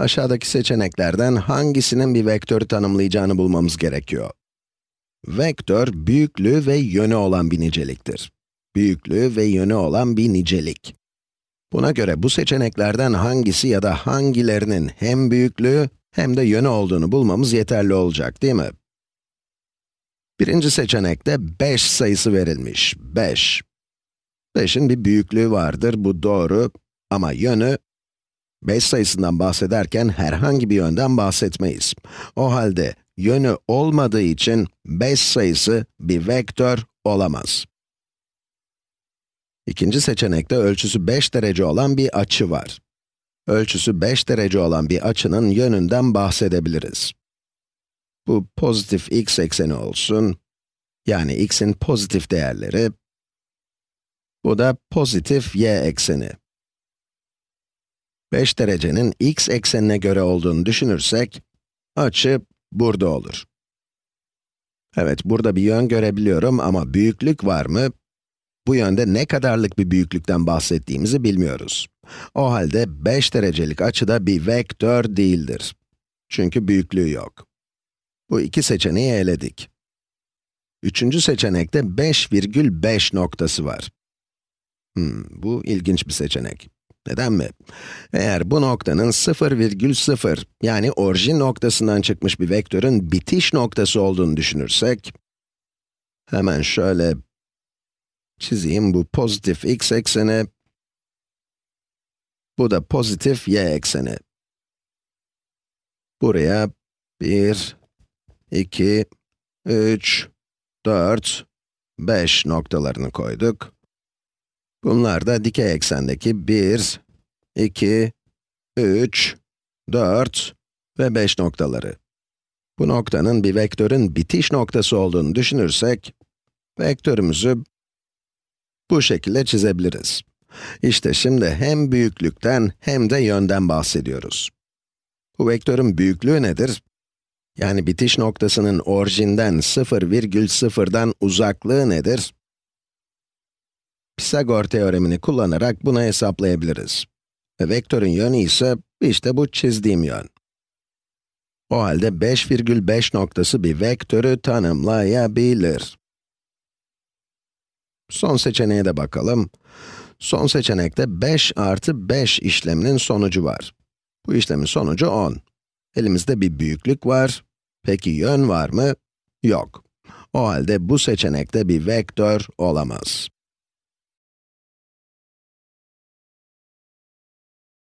Aşağıdaki seçeneklerden hangisinin bir vektörü tanımlayacağını bulmamız gerekiyor. Vektör, büyüklüğü ve yönü olan bir niceliktir. Büyüklüğü ve yönü olan bir nicelik. Buna göre bu seçeneklerden hangisi ya da hangilerinin hem büyüklüğü hem de yönü olduğunu bulmamız yeterli olacak, değil mi? Birinci seçenekte 5 sayısı verilmiş, 5. 5'in bir büyüklüğü vardır, bu doğru ama yönü 5 sayısından bahsederken herhangi bir yönden bahsetmeyiz. O halde yönü olmadığı için 5 sayısı bir vektör olamaz. İkinci seçenekte ölçüsü 5 derece olan bir açı var. Ölçüsü 5 derece olan bir açının yönünden bahsedebiliriz. Bu pozitif x ekseni olsun, yani x'in pozitif değerleri. Bu da pozitif y ekseni. 5 derecenin x eksenine göre olduğunu düşünürsek, açı burada olur. Evet, burada bir yön görebiliyorum ama büyüklük var mı? Bu yönde ne kadarlık bir büyüklükten bahsettiğimizi bilmiyoruz. O halde 5 derecelik açıda bir vektör değildir. Çünkü büyüklüğü yok. Bu iki seçeneği eledik. Üçüncü seçenekte 5,5 noktası var. Hmm, bu ilginç bir seçenek. Neden mi? Eğer bu noktanın 0,0 yani orijin noktasından çıkmış bir vektörün bitiş noktası olduğunu düşünürsek, hemen şöyle çizeyim bu pozitif x ekseni, bu da pozitif y ekseni. Buraya 1, 2, 3, 4, 5 noktalarını koyduk. Bunlar da dikey eksendeki 1, 2, 3, 4 ve 5 noktaları. Bu noktanın bir vektörün bitiş noktası olduğunu düşünürsek, vektörümüzü bu şekilde çizebiliriz. İşte şimdi hem büyüklükten hem de yönden bahsediyoruz. Bu vektörün büyüklüğü nedir? Yani bitiş noktasının orijinden 0,0'dan uzaklığı nedir? Pisagor teoremini kullanarak bunu hesaplayabiliriz. Ve vektörün yönü ise işte bu çizdiğim yön. O halde 5,5 noktası bir vektörü tanımlayabilir. Son seçeneğe de bakalım. Son seçenekte 5 artı 5 işleminin sonucu var. Bu işlemin sonucu 10. Elimizde bir büyüklük var. Peki yön var mı? Yok. O halde bu seçenekte bir vektör olamaz.